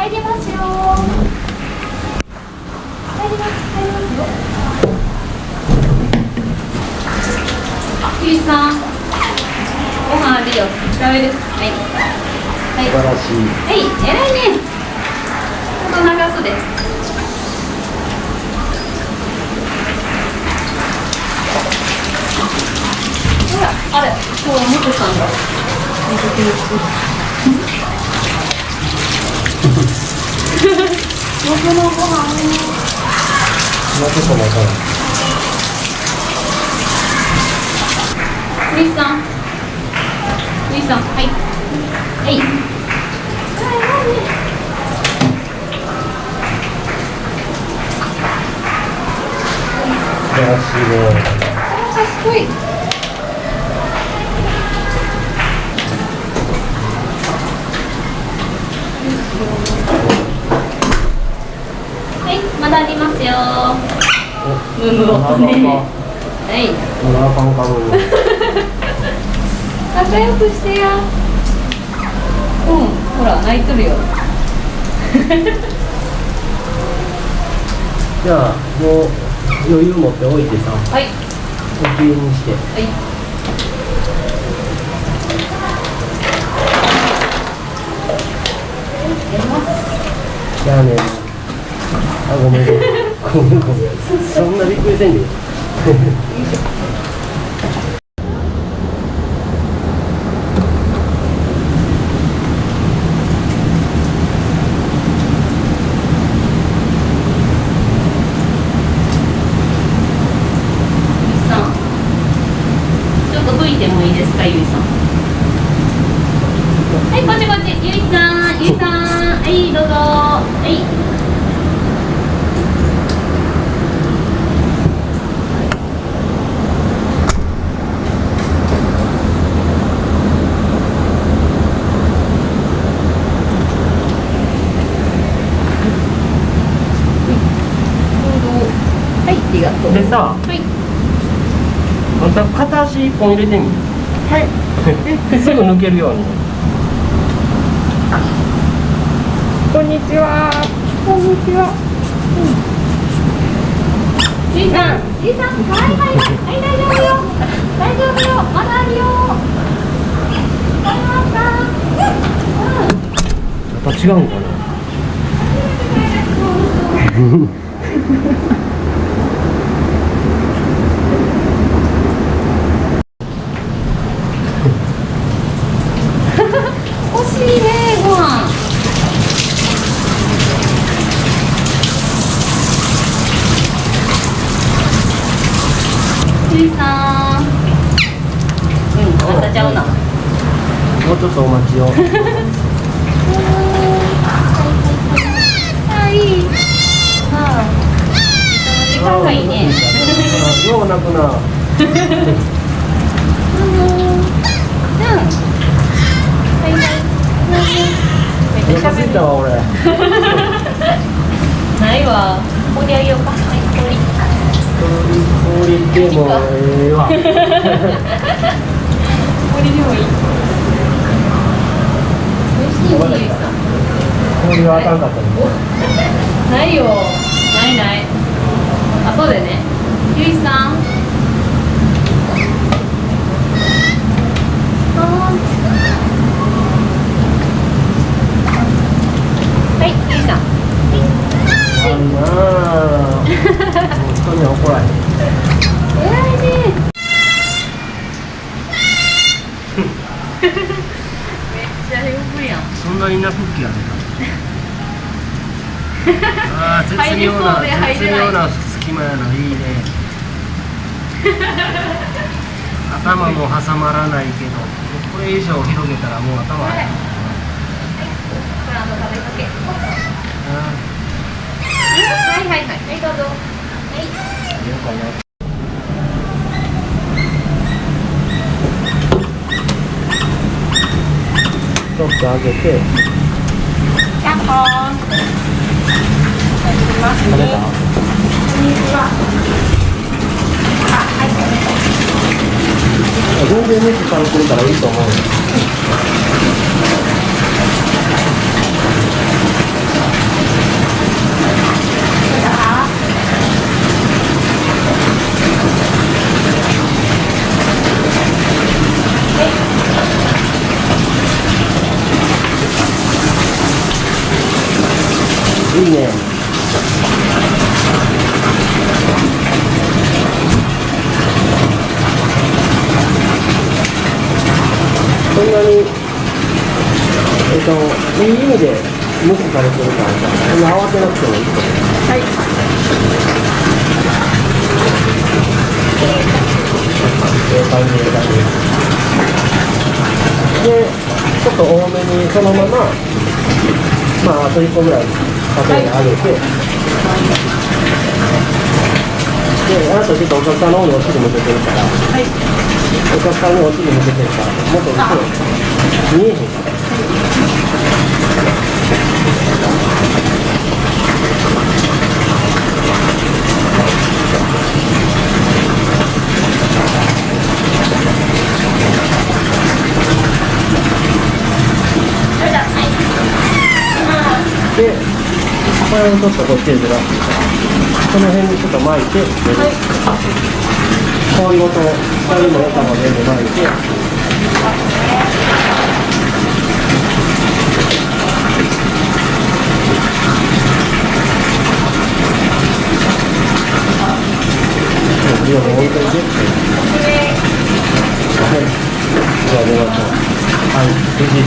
入りますよ。入ります入りますよ。あゆいさん。ご飯あるよ。食べる。はい。はい素晴らしい。はい。偉いね。ちょっと長袖。ほらあれ。今日もこさんが僕のご飯もうちょっと待た。ないクリさんクリスさんはいはいはい素晴らしいねかっこいいはいムム音ねはい仲良くしてや。うんほら泣いとるよ。じゃあもう余裕持っておいてさ。はい。おきれいにして。はい。じゃあね。あごめんそん。なびっくりせんでちょっと吹いてもいいですかゆいさんはいこっちこっちゆいさんゆいさんはいどうぞはいはいありがとうでさはいあんた片足一本入れてみはい すぐ抜けるようにこんにちは。こんにちは。じいさん、じいさん、はいはい、はい、大丈夫よ。大丈夫よ、まだあるよ。わかりました。やっぱ違うんかな 欲しいね、ご飯。じいさん。うん、またちゃうな。もうちょっとお待ちを。あ、いい。ああ。時間がいい。ね。ようなくなはいはい。お腹すいたわ俺ないわ。ここであげようか。はい、これ。氷でもええわこれでもいい。美味しい。氷はあかんかったねないよ。ないない。後でね。ゆいさん。はい、ゆいさん。あるなあ人には怒られへん。偉いね。めっちゃ呼ぶやん。そんなになクッキーあるかあー絶妙な絶妙な隙間やな。いいね。頭も挟まらないけど。これ以上広げたらもう頭入るこれあの食べかけ。あはいはいはい。はい、どうぞ。はい。ーようかなちょっと上げて。たこんにちは。あ、はい。全然熱軽くるからいいと思うよいいねそんなにえっといい意味で無視されてるからさそんな慌てなくてもいいと思うはいええ感じええ感じでちょっと多めにそのまままああと1個ぐらいかけてあげて、であなたちょっとお客さんの方にお尻向けてるからはい。お客さんにお尻向けてるからもっと後ろ見えへんからそれじゃあはいでこれをちょっとこっちでずらすこの辺にちょっと巻いて、はい、氷ごと光も枝も全部巻いて置いといてはいじゃあ出ましょうはい。無事